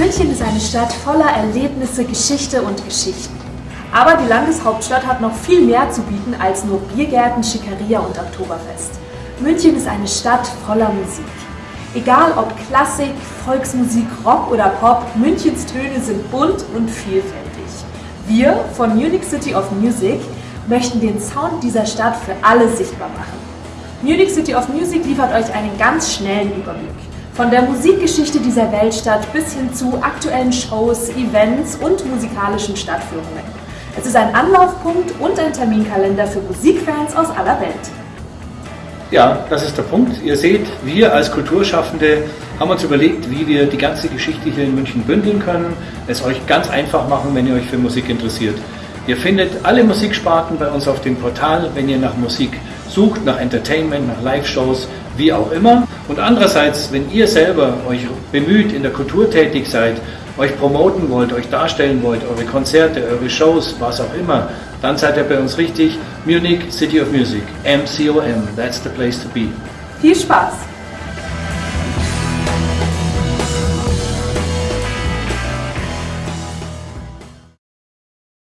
eine Stadt voller Erlebnisse, Geschichte und Geschichten. Aber die Landeshauptstadt hat noch viel mehr zu bieten als nur Biergärten, Schickeria und Oktoberfest. München ist eine Stadt voller Musik. Egal ob Klassik, Volksmusik, Rock oder Pop, Münchens Töne sind bunt und vielfältig. Wir von Munich City of Music möchten den Sound dieser Stadt für alle sichtbar machen. Munich City of Music liefert euch einen ganz schnellen Überblick. Von der Musikgeschichte dieser Weltstadt bis hin zu aktuellen Shows, Events und musikalischen Stadtführungen. Es ist ein Anlaufpunkt und ein Terminkalender für Musikfans aus aller Welt. Ja, das ist der Punkt. Ihr seht, wir als Kulturschaffende haben uns überlegt, wie wir die ganze Geschichte hier in München bündeln können, es euch ganz einfach machen, wenn ihr euch für Musik interessiert. Ihr findet alle Musiksparten bei uns auf dem Portal, wenn ihr nach Musik sucht, nach Entertainment, nach Live-Shows, wie auch immer. Und andererseits, wenn ihr selber euch bemüht, in der Kultur tätig seid, euch promoten wollt, euch darstellen wollt, eure Konzerte, eure Shows, was auch immer, dann seid ihr bei uns richtig. Munich City of Music, MCOM, that's the place to be. Viel Spaß!